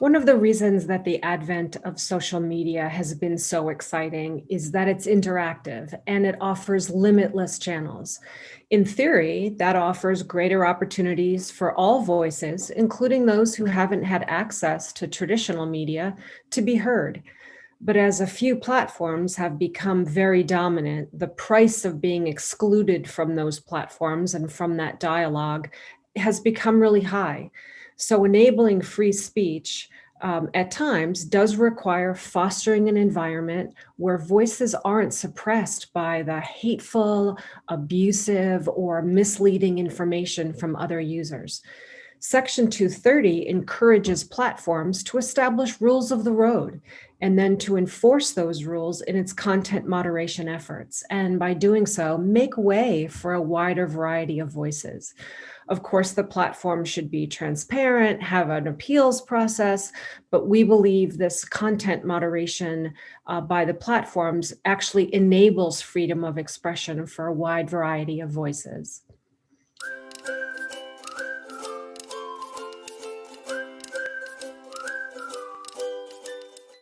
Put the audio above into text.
One of the reasons that the advent of social media has been so exciting is that it's interactive and it offers limitless channels. In theory, that offers greater opportunities for all voices, including those who haven't had access to traditional media, to be heard. But as a few platforms have become very dominant, the price of being excluded from those platforms and from that dialogue has become really high. So enabling free speech um, at times does require fostering an environment where voices aren't suppressed by the hateful, abusive, or misleading information from other users. Section 230 encourages platforms to establish rules of the road and then to enforce those rules in its content moderation efforts. And by doing so, make way for a wider variety of voices. Of course, the platform should be transparent, have an appeals process, but we believe this content moderation uh, by the platforms actually enables freedom of expression for a wide variety of voices.